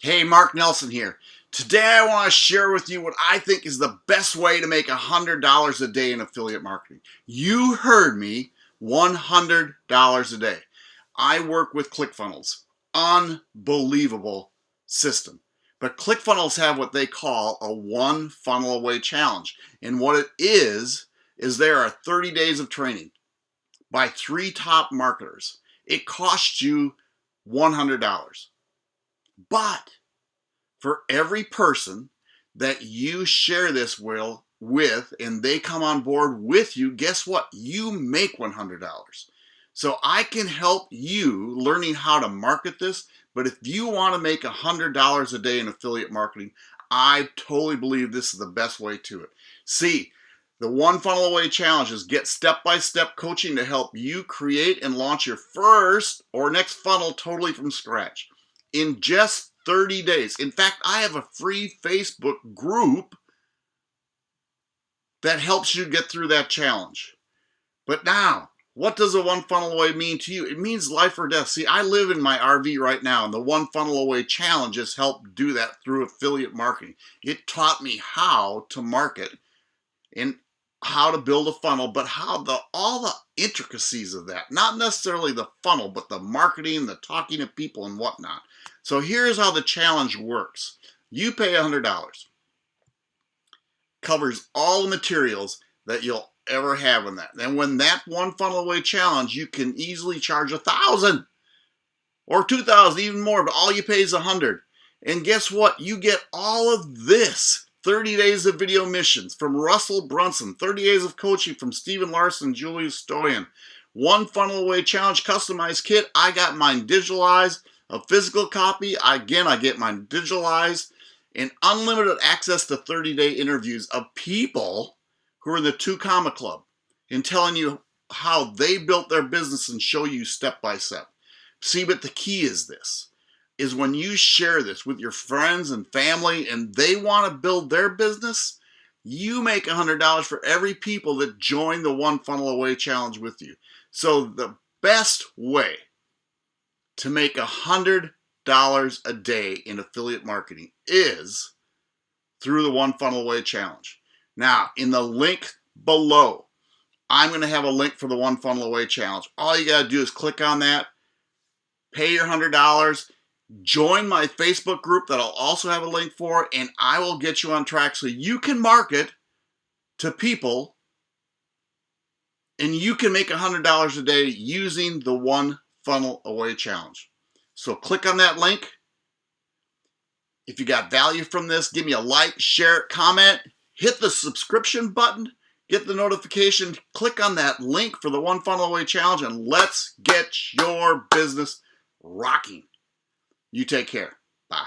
Hey, Mark Nelson here. Today I want to share with you what I think is the best way to make $100 a day in affiliate marketing. You heard me, $100 a day. I work with ClickFunnels. Unbelievable system. But ClickFunnels have what they call a one funnel away challenge. And what it is, is there are 30 days of training by three top marketers. It costs you $100. But for every person that you share this will with and they come on board with you, guess what? You make $100. So I can help you learning how to market this. But if you want to make $100 a day in affiliate marketing, I totally believe this is the best way to it. See, the One Funnel Away Challenge is get step-by-step -step coaching to help you create and launch your first or next funnel totally from scratch in just 30 days. In fact, I have a free Facebook group that helps you get through that challenge. But now, what does a one funnel away mean to you? It means life or death. See, I live in my RV right now, and the one funnel away challenge has helped do that through affiliate marketing. It taught me how to market and how to build a funnel, but how the all the intricacies of that, not necessarily the funnel, but the marketing, the talking to people and whatnot. So here's how the challenge works. You pay $100. Covers all the materials that you'll ever have in that. And when that one funnel away challenge, you can easily charge a thousand or 2,000, even more, but all you pay is a hundred. And guess what? You get all of this 30 days of video missions from Russell Brunson, 30 days of coaching from Stephen Larsen, Julie Stoian, one funnel away challenge customized kit. I got mine digitalized, a physical copy. Again, I get mine digitalized, and unlimited access to 30 day interviews of people who are in the Two Comma Club and telling you how they built their business and show you step by step. See, but the key is this is when you share this with your friends and family and they want to build their business, you make $100 for every people that join the One Funnel Away Challenge with you. So the best way to make $100 a day in affiliate marketing is through the One Funnel Away Challenge. Now, in the link below, I'm going to have a link for the One Funnel Away Challenge. All you got to do is click on that, pay your $100, Join my Facebook group that I'll also have a link for, and I will get you on track so you can market to people and you can make $100 a day using the One Funnel Away Challenge. So click on that link. If you got value from this, give me a like, share, comment, hit the subscription button, get the notification, click on that link for the One Funnel Away Challenge, and let's get your business rocking. You take care. Bye.